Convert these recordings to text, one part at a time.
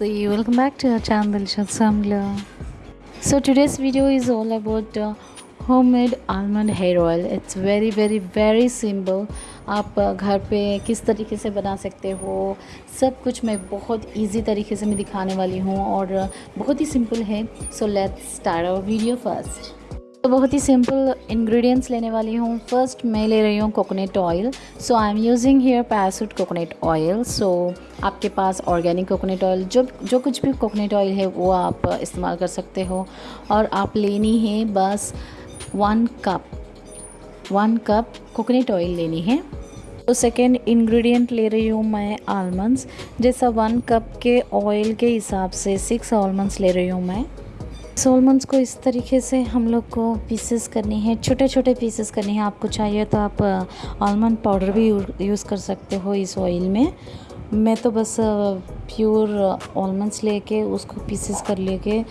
namaste welcome back to our channel Dilshad so today's video is all about uh, homemade almond hair oil it's very very very simple आप uh, घर पे किस तरीके से बना सकते हो सब कुछ मैं बहुत इजी तरीके से मैं दिखाने वाली हूँ और uh, बहुत ही सिंपल है so let's start our video first तो बहुत ही सिंपल इंग्रेडिएंट्स लेने वाली हूँ। फ़र्स्ट मैं ले रही हूँ coconut oil so I am using hair Parachute coconut oil so आपके पास ऑर्गेनिक कोकोनट ऑयल जो जो कुछ भी कोकोनट ऑयल है, वो आप इस्तेमाल कर सकते हो। और आप लेनी है बस one cup one cup coconut oil लेनी है। तो सेकेंड इंग्रेडिएंट ले रही हूँ मैं आलमंड्स जैसा वन कप के ऑयल के हिसाब से सिक्स आलमंड्स ले रही हूँ मैं। सोलमंस को इस तरीके से हम लोग को पीसेस करनी है छोटे छोटे पीसेस करनी है। आपको चाहिए तो आप आलमंड पाउडर भी यूज़ कर सकते हो इस ऑयल में। मैं तो बस प्योर आलमंड्स लेके उसको पीसेस कर लेके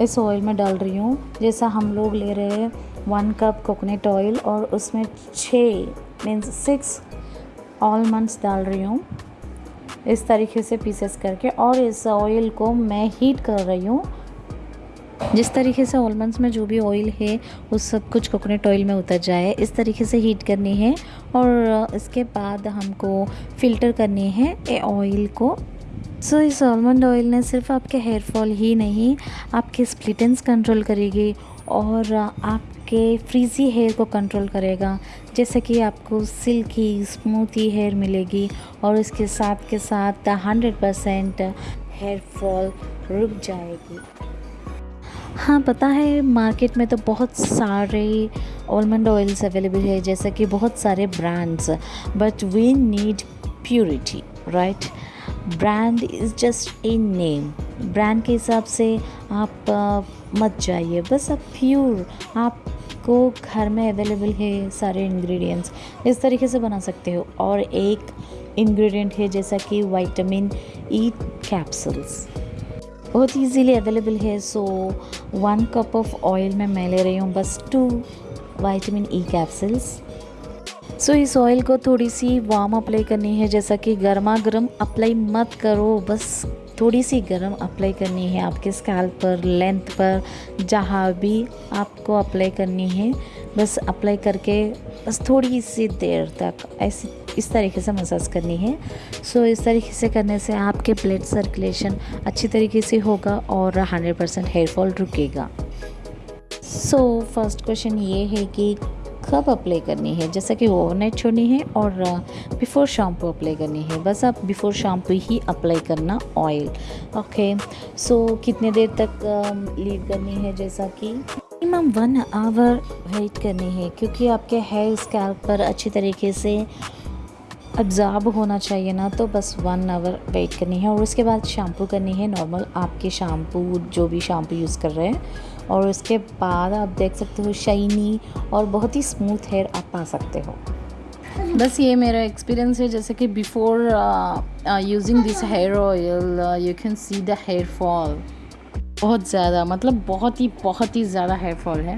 इस ऑयल में डाल रही हूँ। जैसा हम लोग ले रहे हैं वन कप कोकोनट ऑयल और उसमें छः मीन्स सिक्स आलमंड्स डाल रही हूँ। इस तरीके से पीसेस करके और इस ऑयल को मैं हीट कर रही हूँ। जिस तरीके से ऑलमंड्स में जो भी ऑयल है, वो सब कुछ कोकोनट ऑयल में उतर जाए, इस तरीके से हीट करनी है और इसके बाद हमको फ़िल्टर करनी है ए ऑयल को। सो इस आलमंड ऑयल ने सिर्फ़ आपके हेयर फॉल ही नहीं, आपके स्प्लिटेंस कंट्रोल करेगी और आपके फ्रीज़ी हेयर को कंट्रोल करेगा। जैसे कि आपको सिल्की स्मूथी हेयर मिलेगी और इसके साथ के साथ हंड्रेड परसेंट हेयर फॉल रुक जाएगी। हाँ पता है मार्केट में तो बहुत सारे ऑलमंड ऑयल्स अवेलेबल है जैसे कि बहुत सारे brands but we need purity right brand is just a name brand के हिसाब से आप uh, मत जाइए बस आप प्योर आपको घर में अवेलेबल है सारे इंग्रेडिएंट्स इस तरीके से बना सकते हो। और एक इंग्रेडिएंट है जैसा कि वाइटामिन ई कैप्सूल्स बहुत ईजीली अवेलेबल है so one cup of oil में मैं ले रही हूँ, बस two vitamin E capsules so इस ऑयल को थोड़ी सी वार्म अप्लाई करनी है, जैसा कि गर्मा गर्म अप्लाई मत करो, बस थोड़ी सी गर्म अप्लाई करनी है आपके स्कैल्प पर लेंथ पर, जहाँ भी आपको अप्लाई करनी है, बस अप्लाई करके बस थोड़ी सी देर तक, ऐसी इस तरीके से मसाज करनी है। सो इस तरीके से करने से आपके ब्लड सर्कुलेशन अच्छी तरीके से होगा और 100 परसेंट हेयर फॉल रुकेगा। सो फ़र्स्ट क्वेश्चन ये है कि कब अप्लाई करनी है? जैसा कि ओवरनाइट छोड़नी है और बिफ़ोर शैम्पू अप्लाई करनी है। बस आप बिफ़ोर शैम्पू ही अप्लाई करना ऑयल ओके सो कितने देर तक लीव करनी है? जैसा कि मिनिमम वन आवर वेट करनी है, क्योंकि आपके हेयर स्कैल्प पर अच्छी तरीके से अब्ज़ॉर्ब होना चाहिए ना तो बस वन आवर वेट करनी है और उसके बाद शैम्पू करनी है नॉर्मल आपके शैम्पू जो भी शैम्पू यूज़ कर रहे हैं। और उसके बाद आप देख सकते हो शाइनी और बहुत ही स्मूथ हेयर आप पा सकते हो। बस ये मेरा एक्सपीरियंस है, जैसे कि before using this hair oil you can see the hair fall बहुत ज़्यादा मतलब बहुत ही बहुत ही ज़्यादा हेयर फॉल है।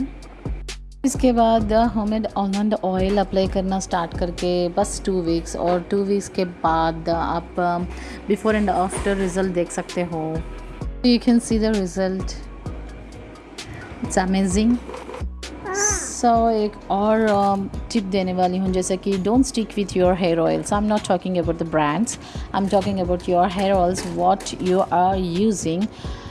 इसके बाद होमेड ऑलमंड ऑयल अप्लाई करना स्टार्ट करके बस टू वीक्स और टू वीक्स के बाद आप बिफोर एंड आफ्टर रिज़ल्ट देख सकते हो। You can see the result it's amazing so एक और टिप um, देने वाली हूँ जैसे कि don't stick with your hair oils I am not talking about the brands I am talking about your hair oils what you are using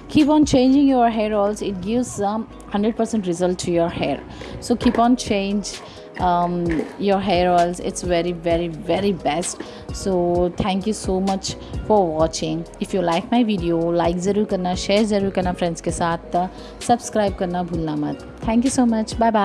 keep on changing your hair oils it gives some um, 100% result to your hair so keep on change um, your hair oils it's very very very best so thank you so much for watching if you like my video like ज़रूर करना share ज़रूर करना friends के साथ subscribe करना भूलना मत thank you so much bye bye